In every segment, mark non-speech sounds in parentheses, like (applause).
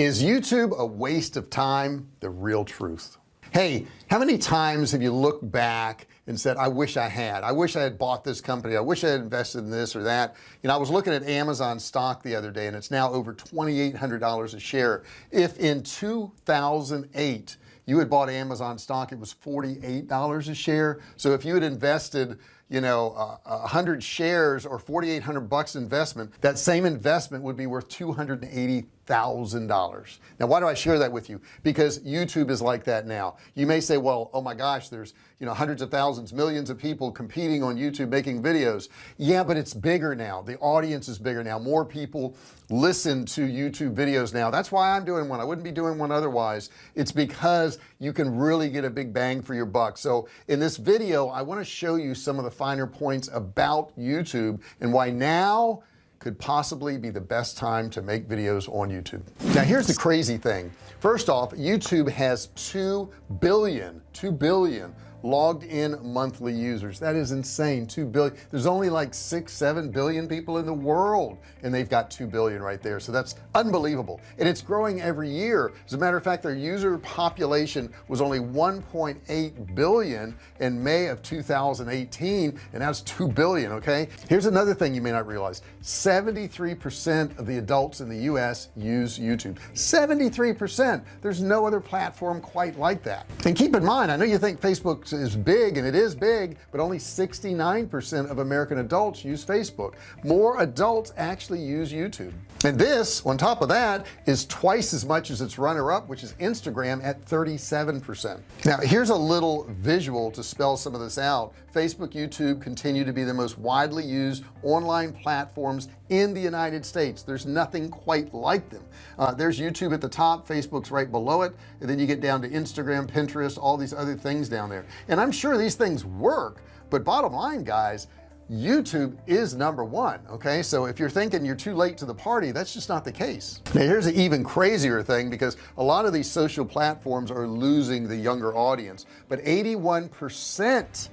is YouTube a waste of time? The real truth. Hey how many times have you looked back and said I wish I had. I wish I had bought this company. I wish I had invested in this or that. You know I was looking at Amazon stock the other day and it's now over $2,800 a share. If in 2008 you had bought Amazon stock it was $48 a share. So if you had invested you know a uh, hundred shares or 4,800 bucks investment that same investment would be worth 280 thousand dollars. Now why do I share that with you? Because YouTube is like that now. You may say well oh my gosh there's you know hundreds of thousands millions of people competing on YouTube making videos. Yeah but it's bigger now. The audience is bigger now. More people listen to YouTube videos now. That's why I'm doing one. I wouldn't be doing one otherwise. It's because you can really get a big bang for your buck. So in this video I want to show you some of the finer points about YouTube and why now could possibly be the best time to make videos on YouTube. Now here's the crazy thing. First off YouTube has 2 billion 2 billion logged in monthly users. That is insane. 2 billion there's only like six seven billion people in the world and they've got 2 billion right there. So that's unbelievable. And it's growing every year. As a matter of fact their user population was only 1.8 billion in May of 2018 and that's 2 billion okay? Here's another thing you may not realize. 73% of the adults in the US use YouTube. 73% there's no other platform quite like that. And keep in mind I know you think Facebook is big and it is big but only 69% of American adults use Facebook. More adults actually use YouTube. And this on top of that is twice as much as its runner-up which is Instagram at 37% now here's a little visual to spell some of this out. Facebook YouTube continue to be the most widely used online platforms in the United States. There's nothing quite like them. Uh, there's YouTube at the top Facebook's right below it and then you get down to Instagram Pinterest all these other things down there and I'm sure these things work but bottom line guys YouTube is number one okay? So if you're thinking you're too late to the party that's just not the case. Now here's an even crazier thing because a lot of these social platforms are losing the younger audience but 81 percent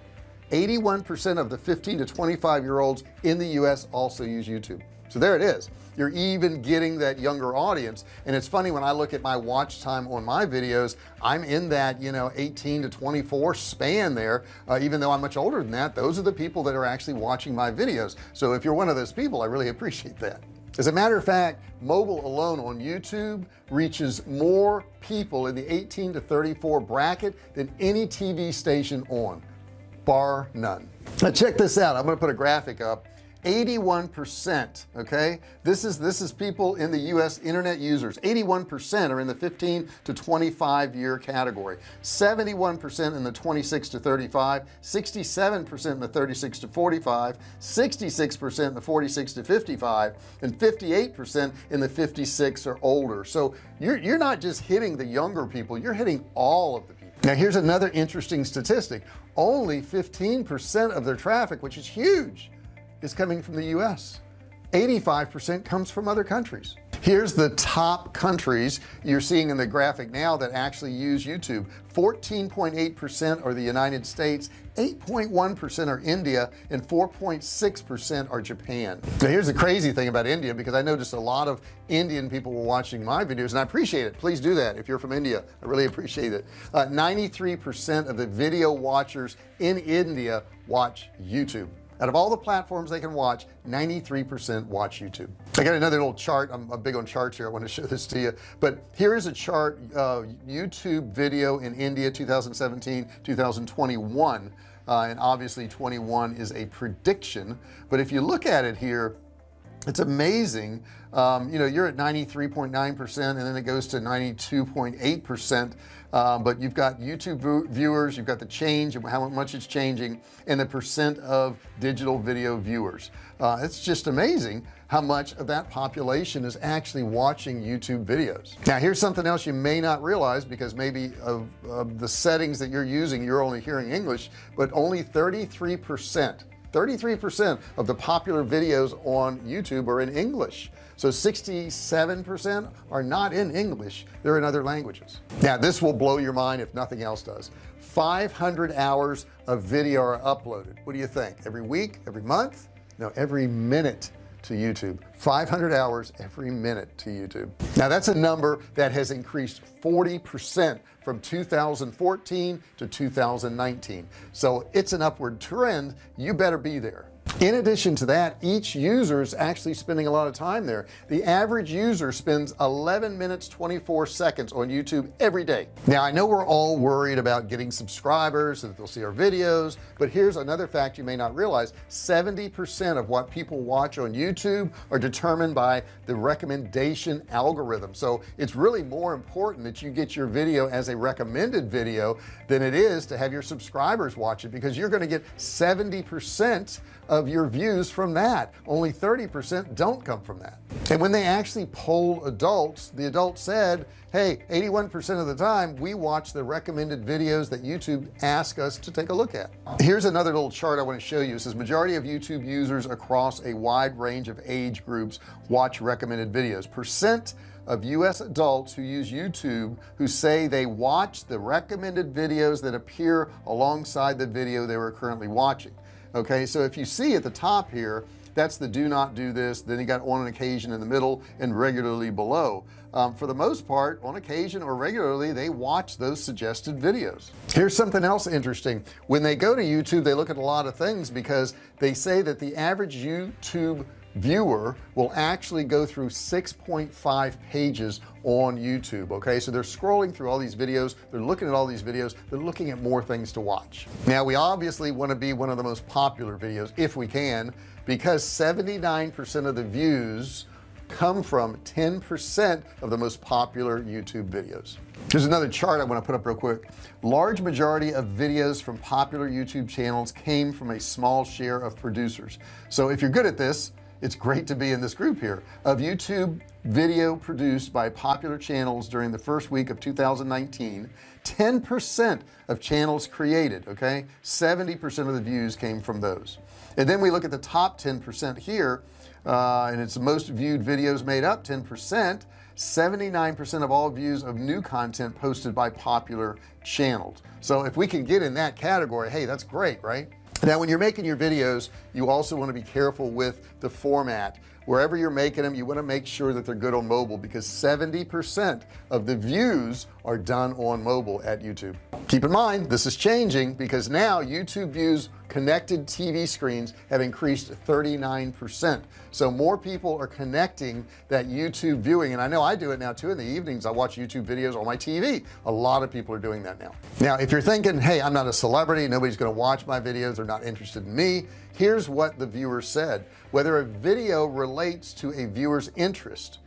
81% of the 15 to 25 year olds in the US also use YouTube so there it is. You're even getting that younger audience. And it's funny when I look at my watch time on my videos I'm in that you know 18 to 24 span there. Uh, even though I'm much older than that those are the people that are actually watching my videos. So if you're one of those people I really appreciate that. As a matter of fact mobile alone on YouTube reaches more people in the 18 to 34 bracket than any TV station on bar none. Now check this out. I'm going to put a graphic up 81 percent okay? This is this is people in the US internet users. 81 percent are in the 15 to 25 year category. 71 percent in the 26 to 35 67 percent in the 36 to 45 66 percent in the 46 to 55 and 58 percent in the 56 or older. So you're you're not just hitting the younger people you're hitting all of the people. Now here's another interesting statistic. Only 15% of their traffic which is huge is coming from the US 85% comes from other countries. Here's the top countries you're seeing in the graphic now that actually use YouTube. 14.8% are the United States. 8.1% are India and 4.6% are Japan. Now here's the crazy thing about India because I noticed a lot of Indian people were watching my videos and I appreciate it. Please do that if you're from India. I really appreciate it. 93% uh, of the video watchers in India watch YouTube out of all the platforms they can watch 93% watch YouTube. I got another little chart. I'm, big on charts here. I want to (laughs) show this to you. But here is a chart uh, YouTube video in India 2017 2021 uh, and obviously 21 is a prediction. But if you look at it here it's amazing. Um, you know you're at 93.9 percent and then it goes to 92.8 percent. Um, but you've got YouTube viewers you've got the change and how much it's changing and the percent of digital video viewers. Uh, it's just amazing how much of that population is actually watching YouTube videos. Now here's something else you may not realize because maybe of, of the settings that you're using you're only hearing English but only 33 percent 33% of the popular videos on YouTube are in English. So 67% are not in English they're in other languages. Now this will blow your mind if nothing else does. 500 hours of video are uploaded. What do you think? Every week? Every month? No every minute to YouTube. 500 hours every minute to YouTube. Now that's a number that has increased 40 percent from 2014 to 2019 so it's an upward trend. You better be there in addition to that each user is actually spending a lot of time there. The average user spends 11 minutes 24 seconds on YouTube every day. Now I know we're all worried about getting subscribers so that they'll see our videos but here's another fact you may not realize. 70% of what people watch on YouTube are determined by the recommendation algorithm. So it's really more important that you get your video as a recommended video than it is to have your subscribers watch it because you're going to get 70% of your views from that. Only 30% don't come from that. And when they actually polled adults the adults said hey 81% of the time we watch the recommended videos that YouTube ask us to take a look at. Here's another little chart I want to show you. It says majority of YouTube users across a wide range of age groups watch recommended videos. Percent of US adults who use YouTube who say they watch the recommended videos that appear alongside the video they were currently watching okay? So if you see at the top here that's the do not do this then you got on an occasion in the middle and regularly below. Um, for the most part on occasion or regularly they watch those suggested videos. Here's something else interesting. When they go to YouTube they look at a lot of things because they say that the average YouTube viewer will actually go through 6.5 pages on YouTube okay? So they're scrolling through all these videos they're looking at all these videos they're looking at more things to watch. Now we obviously want to be one of the most popular videos if we can because 79% of the views come from 10% of the most popular YouTube videos. Here's another chart I want to put up real quick. Large majority of videos from popular YouTube channels came from a small share of producers. So if you're good at this it's great to be in this group here of YouTube video produced by popular channels during the first week of 2019 10% of channels created okay? 70% of the views came from those. And then we look at the top 10% here uh, and it's the most viewed videos made up 10% 79% of all views of new content posted by popular channels. So if we can get in that category hey that's great right now when you're making your videos you also want to be careful with the format wherever you're making them you want to make sure that they're good on mobile because 70% of the views are done on mobile at YouTube. Keep in mind this is changing because now YouTube views connected TV screens have increased 39% so more people are connecting that YouTube viewing and I know I do it now too. In the evenings I watch YouTube videos on my TV a lot of people are doing that now. Now if you're thinking hey I'm not a celebrity nobody's gonna watch my videos they're not interested in me here's what the viewer said. Whether a video to a viewer's interest.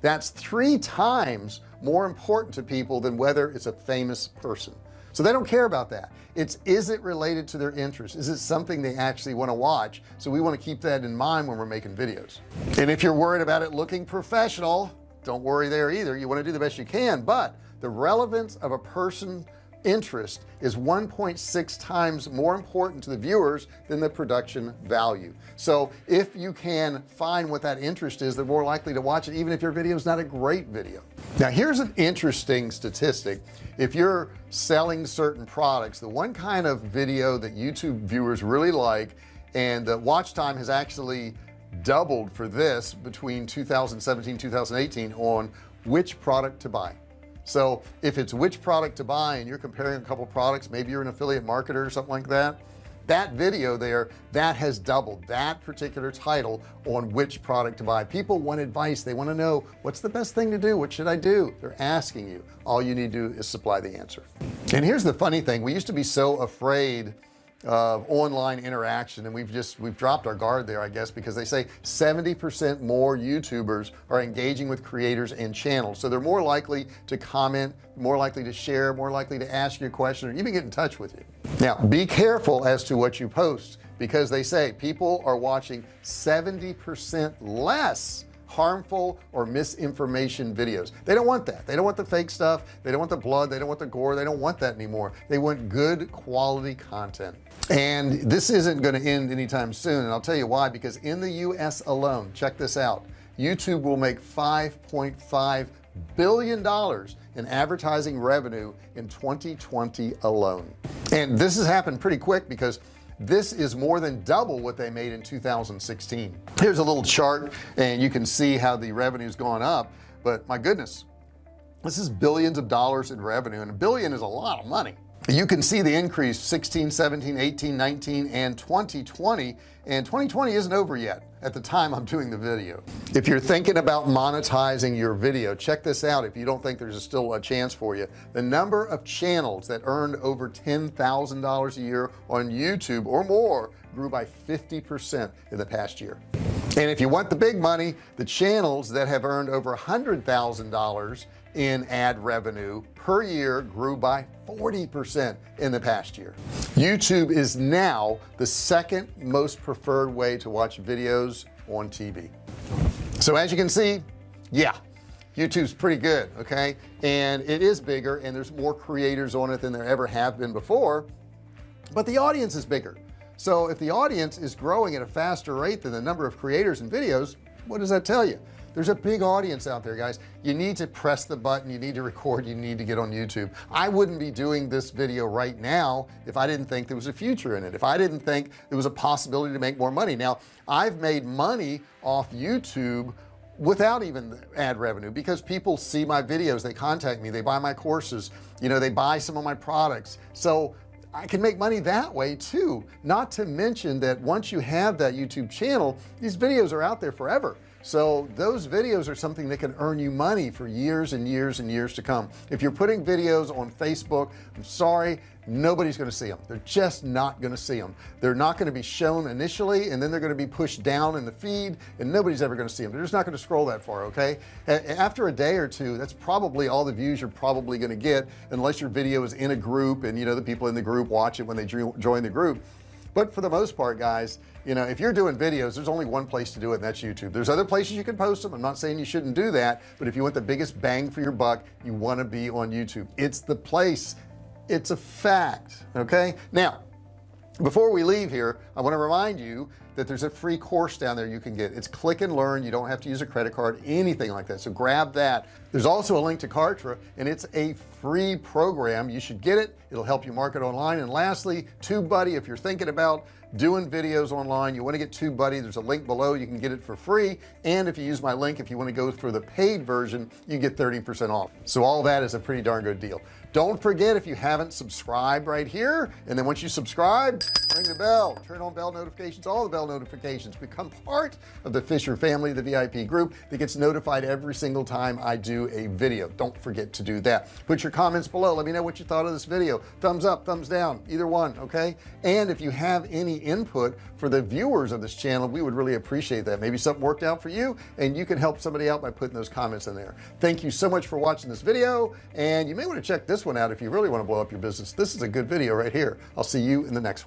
That's three times more important to people than whether it's a famous person. So they don't care about that. It's is it related to their interest? Is it something they actually want to watch? So we want to keep that in mind when we're making videos. And if you're worried about it looking professional don't worry there either. You want to do the best you can but the relevance of a person interest is 1.6 times more important to the viewers than the production value. So if you can find what that interest is they're more likely to watch it even if your video is not a great video. Now here's an interesting statistic. If you're selling certain products the one kind of video that YouTube viewers really like and the watch time has actually doubled for this between 2017 2018 on which product to buy so if it's which product to buy and you're comparing a couple products maybe you're an affiliate marketer or something like that that video there that has doubled that particular title on which product to buy. People want advice. They want to know what's the best thing to do? What should I do? They're asking you. All you need to do is supply the answer. And here's the funny thing. We used to be so afraid of online interaction and we've just we've dropped our guard there I guess because they say 70% more YouTubers are engaging with creators and channels. So they're more likely to comment more likely to share more likely to ask you a question or even get in touch with you. Now be careful as to what you post because they say people are watching 70% less harmful or misinformation videos. They don't want that. They don't want the fake stuff. They don't want the blood. They don't want the gore. They don't want that anymore. They want good quality content. And this isn't going to end anytime soon and I'll tell you why because in the US alone check this out YouTube will make 5.5 billion dollars in advertising revenue in 2020 alone. And this has happened pretty quick because this is more than double what they made in 2016 here's a little chart and you can see how the revenue's gone up but my goodness this is billions of dollars in revenue and a billion is a lot of money you can see the increase 16 17 18 19 and 2020 and 2020 isn't over yet at the time I'm doing the video. If you're thinking about monetizing your video check this out. If you don't think there's still a chance for you the number of channels that earned over $10,000 a year on YouTube or more grew by 50% in the past year. And if you want the big money the channels that have earned over a hundred thousand dollars in ad revenue per year grew by 40% in the past year. YouTube is now the second most preferred way to watch videos on TV so as you can see yeah YouTube's pretty good okay? And it is bigger and there's more creators on it than there ever have been before but the audience is bigger. So if the audience is growing at a faster rate than the number of creators and videos what does that tell you there's a big audience out there guys. You need to press the button. You need to record. You need to get on YouTube. I wouldn't be doing this video right now if I didn't think there was a future in it if I didn't think there was a possibility to make more money. Now I've made money off YouTube without even ad revenue because people see my videos. They contact me. They buy my courses. You know they buy some of my products. So I can make money that way too. Not to mention that once you have that YouTube channel these videos are out there forever so those videos are something that can earn you money for years and years and years to come. If you're putting videos on Facebook I'm sorry nobody's going to see them they're just not going to see them they're not going to be shown initially and then they're going to be pushed down in the feed and nobody's ever going to see them they're just not going to scroll that far okay? After a day or two that's probably all the views you're probably going to get unless your video is in a group and you know the people in the group watch it when they join the group but for the most part guys you know if you're doing videos there's only one place to do it and that's YouTube. There's other places you can post them. I'm not saying you shouldn't do that but if you want the biggest bang for your buck you want to be on YouTube. It's the place. It's a fact okay? Now before we leave here I want to remind you that there's a free course down there you can get. It's click and learn. You don't have to use a credit card anything like that. So grab that. There's also a link to Kartra and it's a free program. You should get it. It'll help you market online. And lastly TubeBuddy if you're thinking about doing videos online you want to get TubeBuddy there's a link below. You can get it for free. And if you use my link if you want to go for the paid version you get 30% off. So all that is a pretty darn good deal. Don't forget if you haven't subscribed right here and then once you subscribe ring the bell. Turn on bell notifications all the bell notifications. Become part of the Fisher family the VIP group that gets notified every single time I do a video. Don't forget to do that. Put your comments below. Let me know what you thought of this video. Thumbs up thumbs down either one okay? And if you have any input for the viewers of this channel we would really appreciate that. Maybe something worked out for you and you can help somebody out by putting those comments in there. Thank you so much for watching this video and you may want to check this one out if you really want to blow up your business. This is a good video right here. I'll see you in the next one